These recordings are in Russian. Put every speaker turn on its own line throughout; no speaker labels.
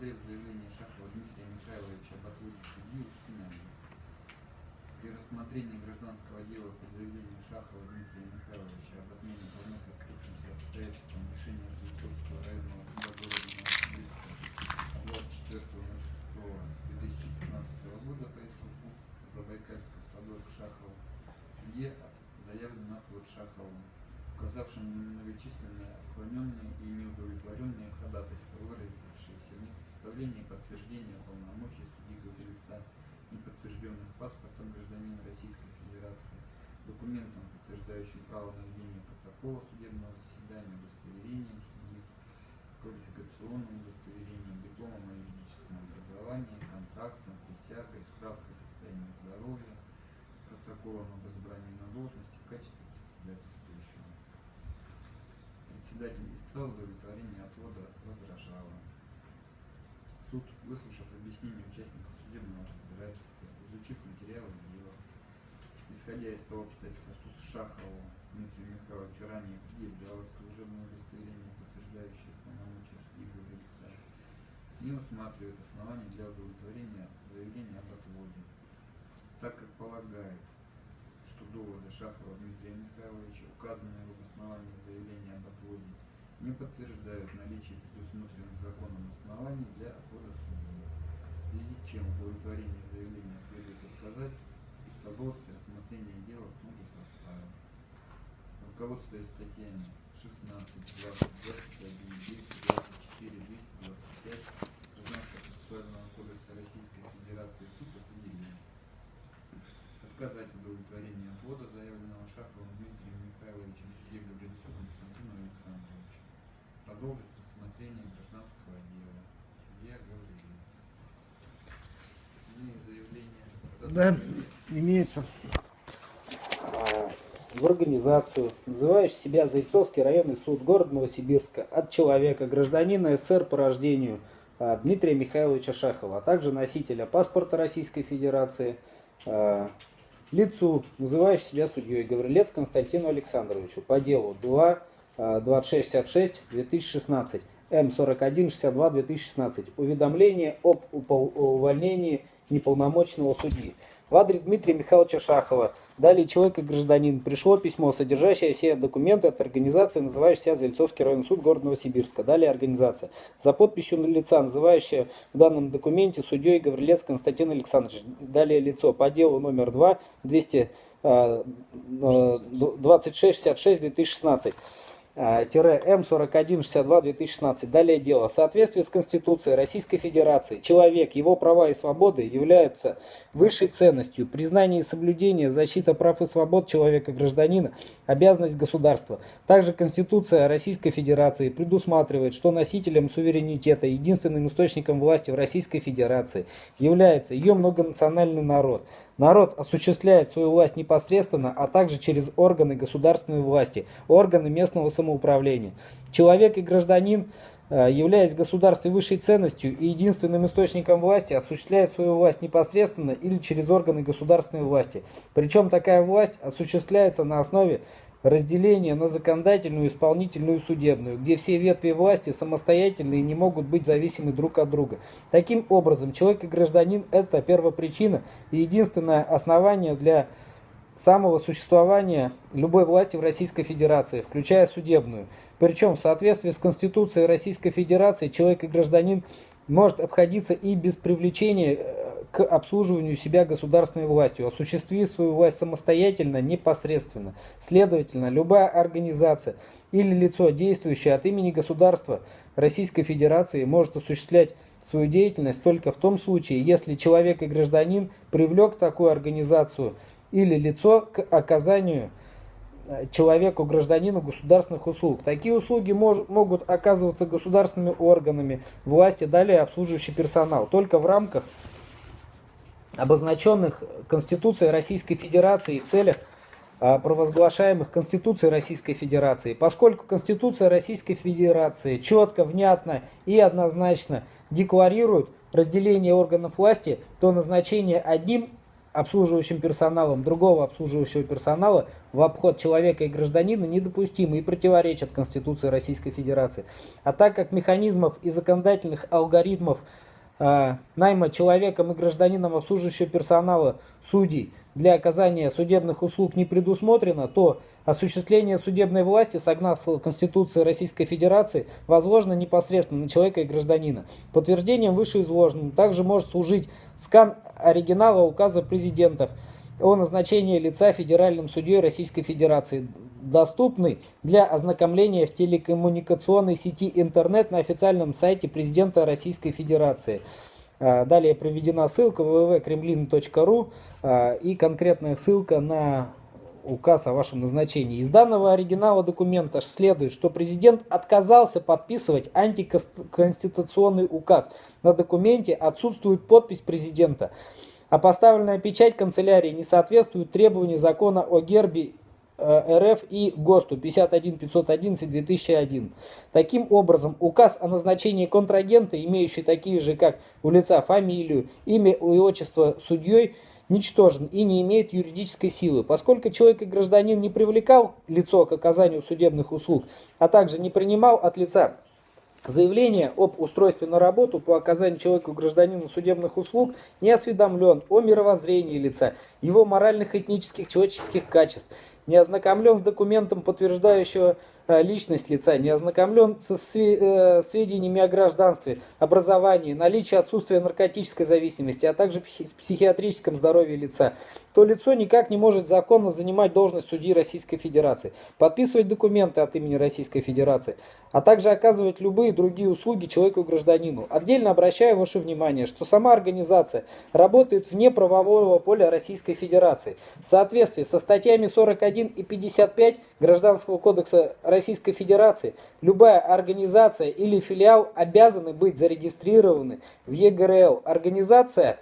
рассмотрел заявление Шахова Дмитрия Михайловича отводе судьи. При рассмотрении гражданского дела по заявлению Шахова Дмитрия Михайловича об отмене по вновь открывшимся обстоятельствам решения Венцовского районного суда города Новосибирска от 24.06.2015 года по иску Забайкальского стадорг Шахова судье заявлен отвод Шахову, указавшим на многочисленные отклоненные и неудовлетворенные ходатайства, выразившиеся в непредставлении подтверждения полномочий судьи Гаврилица, неподтвержденных паспортом гражданина Российской Федерации, документом, подтверждающим право на ведение протокола судебного заседания, удостоверением судьи, квалификационным удостоверением, дипломом о юридическом образовании, контрактом, присягой, справкой о состоянии здоровья, протоколом об избрании на должность Председатель испытал удовлетворение отвода возражала. Суд, выслушав объяснение участников судебного разбирательства, изучив материалы дела, исходя из того обстоятельства, что Шахову Дмитрию Михайловичу ранее предъявлялось служебное удостоверение, подтверждающее полномочия судьи Гаврилица, не усматривает оснований для удовлетворения заявления об отводе, так как полагает, Шахова Дмитрия Михайловича, указанные в обосновании заявления об отводе, не подтверждают наличие предусмотренных законом оснований для отвода судьи, в связи с чем удовлетворение заявления следует отказать и продолжить рассмотрение дела в том же составе. Руководствуясь статьями 16, 20, 21, 224, 225 Гражданского процессуального кодекса Российской Федерации суд отказать удовлетворении отвода, заявленного Шаховым Дмитрием Михайловичем Габрилицу Константину Александровичу. Продолжить рассмотрение гражданского дела. Судья Гаврилец. Иные заявления.
Да, имеется в организацию, называющий себя Зайцовский районный суд города Новосибирска от человека, гражданина СССР по рождению а, Дмитрия Михайловича Шахова, а также носителя паспорта Российской Федерации, а, лицу, называющий себя судьей. Гаврилец Константину Александровичу. По делу 2 2666 2016 М4162 2016 уведомление об увольнении неполномочного судьи. В адрес Дмитрия Михайловича Шахова, далее человек и гражданин, пришло письмо, содержащее все документы от организации, называющейся Зельцовский районный суд города Новосибирска. Далее организация. За подписью лица, называющая в данном документе судьей Гаврилец Константин Александрович. Далее лицо по делу номер 2, 200, э, э, 2666 2016 М4162-2016. Далее дело. В соответствии с Конституцией Российской Федерации человек, его права и свободы являются высшей ценностью. Признание и соблюдение, защита прав и свобод человека-гражданина – обязанность государства. Также Конституция Российской Федерации предусматривает, что носителем суверенитета, единственным источником власти в Российской Федерации является ее многонациональный народ. Народ осуществляет свою власть непосредственно, а также через органы государственной власти, органы местного самоуправления. Человек и гражданин, э, являясь государством высшей ценностью и единственным источником власти, осуществляет свою власть непосредственно или через органы государственной власти. Причем такая власть осуществляется на основе разделение на законодательную, исполнительную и судебную, где все ветви власти самостоятельны и не могут быть зависимы друг от друга. Таким образом, человек и гражданин – это первопричина и единственное основание для самого существования любой власти в Российской Федерации, включая судебную. Причем в соответствии с Конституцией Российской Федерации человек и гражданин может обходиться и без привлечения к обслуживанию себя государственной властью, осуществив свою власть самостоятельно, непосредственно. Следовательно, любая организация или лицо, действующее от имени государства Российской Федерации, может осуществлять свою деятельность только в том случае, если человек и гражданин привлек такую организацию или лицо к оказанию человеку, гражданину государственных услуг. Такие услуги мож, могут оказываться государственными органами власти, далее обслуживающий персонал, только в рамках обозначенных Конституцией Российской Федерации в целях а, провозглашаемых Конституцией Российской Федерации. Поскольку Конституция Российской Федерации четко, внятно и однозначно декларирует разделения органов власти, то назначение одним обслуживающим персоналом другого обслуживающего персонала в обход человека и гражданина недопустимо и противоречит Конституции Российской Федерации. А так как механизмов и законодательных алгоритмов найма человеком и гражданином обслуживающего персонала судей для оказания судебных услуг не предусмотрено, то осуществление судебной власти, согласно Конституции Российской Федерации, возложено непосредственно на человека и гражданина. Подтверждением вышеизложенного также может служить скан оригинала указа президентов о назначении лица федеральным судьей Российской Федерации, доступный для ознакомления в телекоммуникационной сети интернет на официальном сайте президента Российской Федерации. А, далее приведена ссылка www.kremlin.ru а, и конкретная ссылка на указ о вашем назначении. Из данного оригинала документа следует, что президент отказался подписывать антиконституционный указ. На документе отсутствует подпись президента, а поставленная печать канцелярии не соответствует требованию закона о гербе Э, РФ и ГОСТу 51511-2001. Таким образом, указ о назначении контрагента, имеющий такие же, как у лица фамилию, имя и отчество судьей, ничтожен и не имеет юридической силы, поскольку человек и гражданин не привлекал лицо к оказанию судебных услуг, а также не принимал от лица Заявление об устройстве на работу по оказанию человеку гражданину судебных услуг не осведомлен о мировоззрении лица, его моральных, этнических, человеческих качеств, не ознакомлен с документом, подтверждающего личность лица, не ознакомлен со э, сведениями о гражданстве, образовании, наличии отсутствия наркотической зависимости, а также психиатрическом здоровье лица, то лицо никак не может законно занимать должность судьи Российской Федерации, подписывать документы от имени Российской Федерации, а также оказывать любые другие услуги человеку гражданину. Отдельно обращаю ваше внимание, что сама организация работает вне правового поля Российской Федерации. В соответствии со статьями 41 и 55 Гражданского кодекса Российской Федерации, любая организация или филиал обязаны быть зарегистрированы в ЕГРЛ. Организация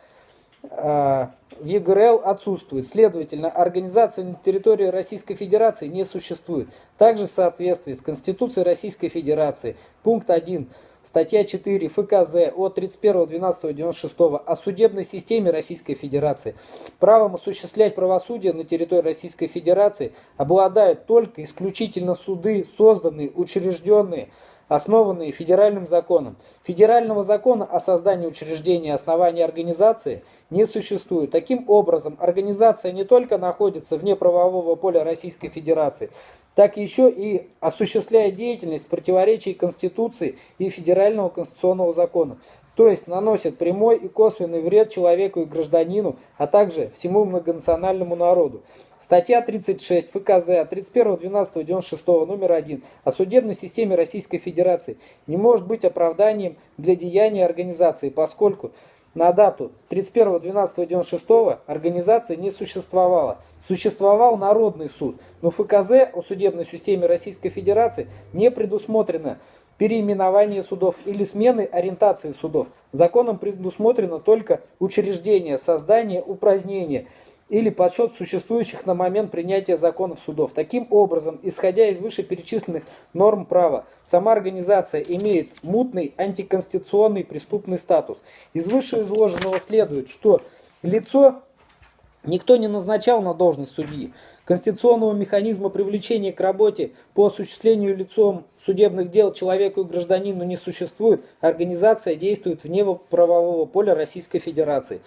а, в ЕГРЛ отсутствует. Следовательно, организация на территории Российской Федерации не существует. Также в соответствии с Конституцией Российской Федерации, пункт 1, статья 4 ФКЗ от 31.12.96 о судебной системе Российской Федерации, правом осуществлять правосудие на территории Российской Федерации обладают только исключительно суды, созданные, учрежденные, основанные федеральным законом. Федерального закона о создании учреждения основания организации не существует. Таким образом, организация не только находится вне правового поля Российской Федерации, так еще и осуществляет деятельность в противоречии Конституции и Федерального конституционного закона то есть наносит прямой и косвенный вред человеку и гражданину, а также всему многонациональному народу. Статья 36 ФКЗ от 31.12.96 номер 1 о судебной системе Российской Федерации не может быть оправданием для деяния организации, поскольку на дату 31.12.96 организация не существовала. Существовал Народный суд, но ФКЗ о судебной системе Российской Федерации не предусмотрено переименование судов или смены ориентации судов. Законом предусмотрено только учреждение, создание, упразднение или подсчет существующих на момент принятия законов судов. Таким образом, исходя из вышеперечисленных норм права, сама организация имеет мутный антиконституционный преступный статус. Из вышеизложенного следует, что лицо никто не назначал на должность судьи. Конституционного механизма привлечения к работе по осуществлению лицом судебных дел человеку и гражданину не существует. Организация действует вне правового поля Российской Федерации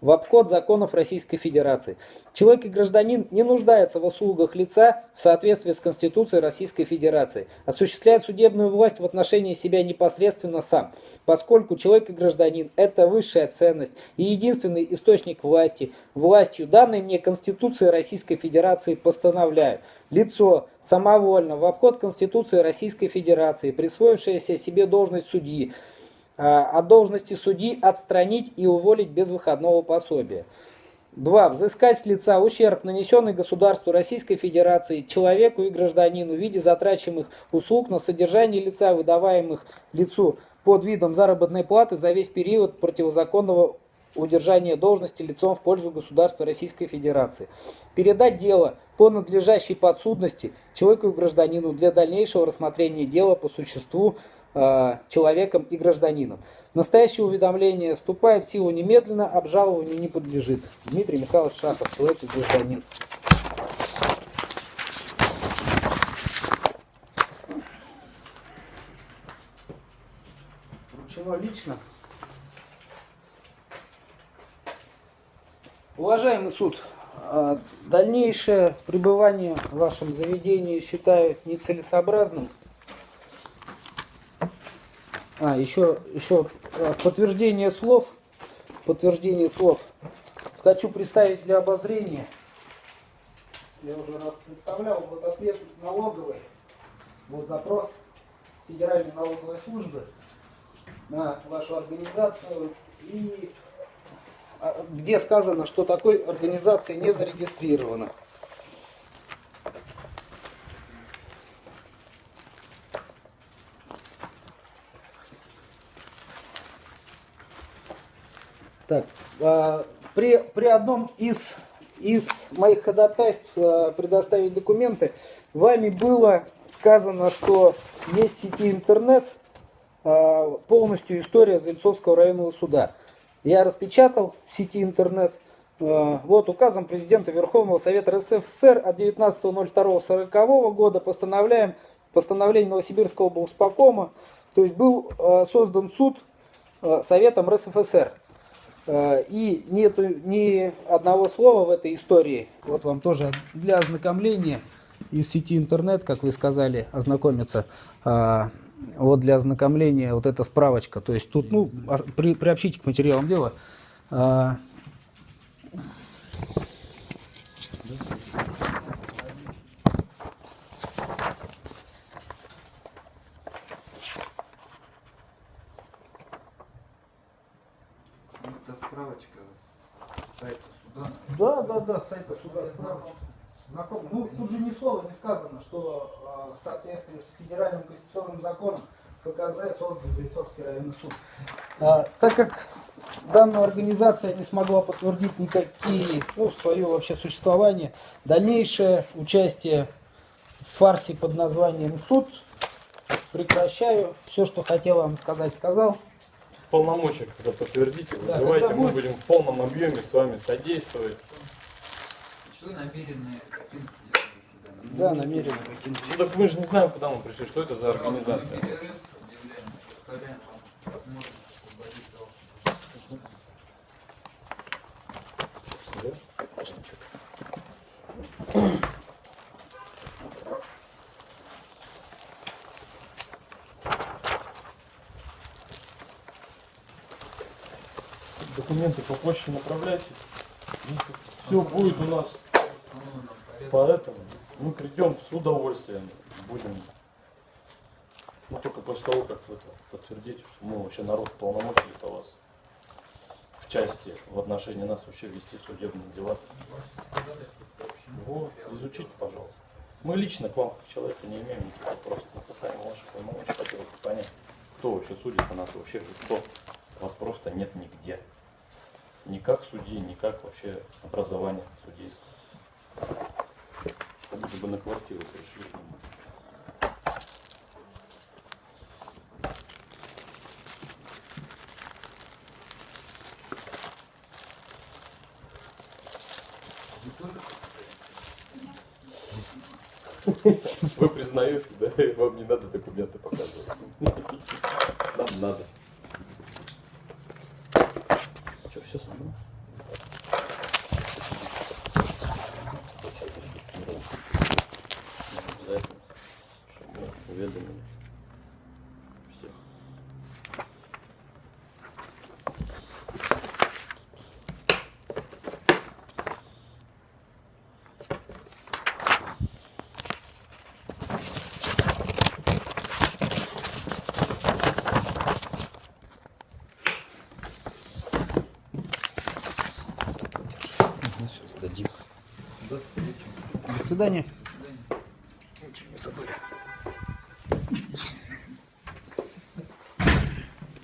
в обход законов Российской Федерации. Человек и гражданин не нуждается в услугах лица в соответствии с Конституцией Российской Федерации, осуществляет судебную власть в отношении себя непосредственно сам, поскольку человек и гражданин – это высшая ценность и единственный источник власти. Властью, данной мне Конституцией Российской Федерации, постановляю. Лицо самовольно в обход Конституции Российской Федерации, присвоившееся себе должность судьи, от должности судьи отстранить и уволить без выходного пособия. 2. Взыскать с лица ущерб, нанесенный государству Российской Федерации, человеку и гражданину в виде затрачиваемых услуг на содержание лица, выдаваемых лицу под видом заработной платы за весь период противозаконного удержания должности лицом в пользу государства Российской Федерации. Передать дело по надлежащей подсудности человеку и гражданину для дальнейшего рассмотрения дела по существу э, человеком и гражданином. Настоящее уведомление вступает в силу немедленно, обжалованию не подлежит. Дмитрий Михайлович Шахов, человек и гражданин. Вручено лично. Уважаемый суд, а, дальнейшее пребывание в вашем заведении считаю нецелесообразным. А, еще, еще а, подтверждение слов. Подтверждение слов. Хочу представить для обозрения. Я уже раз представлял. Вот ответ налоговый. Вот запрос Федеральной налоговой службы на вашу организацию. И а, где сказано, что такой организации не зарегистрировано. Так, а, при, при одном из, из моих ходатайств а, предоставить документы, вами было сказано, что есть в сети интернет а, полностью история Зальцовского районного суда. Я распечатал в сети интернет. Вот указом президента Верховного Совета РСФСР от 19.02.40 года постановляем постановление Новосибирского облсполкома, то есть был создан суд Советом РСФСР. Э, и нету ни одного слова в этой истории. Вот вам тоже для ознакомления из сети интернет, как вы сказали, ознакомиться. А, вот для ознакомления вот эта справочка. То есть тут, ну, при, приобщите к материалам дела.
Справочка сайта суда.
Да, да, да, сайта суда справочка. Знаком. Ну, тут же ни слова не сказано, что э, в соответствии с федеральным конституционным законом ФКЗ создан Зайцовский районный суд. А, так как данная организация не смогла подтвердить никакие, ну, свое вообще существование, дальнейшее участие в фарсе под названием суд прекращаю. Все, что хотел вам сказать, сказал
полномочия, когда подтвердите,
Да,
вызывайте, мы
будет-
будем в полном объеме с вами содействовать.
Что намерены покинуть?
Да, намеренно покинуть.
Ну так мы же не знаем, куда мы пришли, что это за организация. Документы по почте направляйте. Все будет у нас Поэтому мы придем с удовольствием, будем, ну только после того, как вы подтвердите, что мы вообще народ полномочий это вас в части в отношении нас вообще вести судебные дела. Вот, изучите, пожалуйста. Мы лично к вам, как человеку, не имеем никаких вопросов. Мы касаемо ваших полномочий хотелось бы понять, кто вообще судит на нас, вообще кто. Вас просто нет нигде. Ни как судьи, ни как вообще образование судейское. Как будто бы на квартиру пришли. Вы признаете, да? Вам не надо документы показывать. Нам надо. Что, все со
свидания.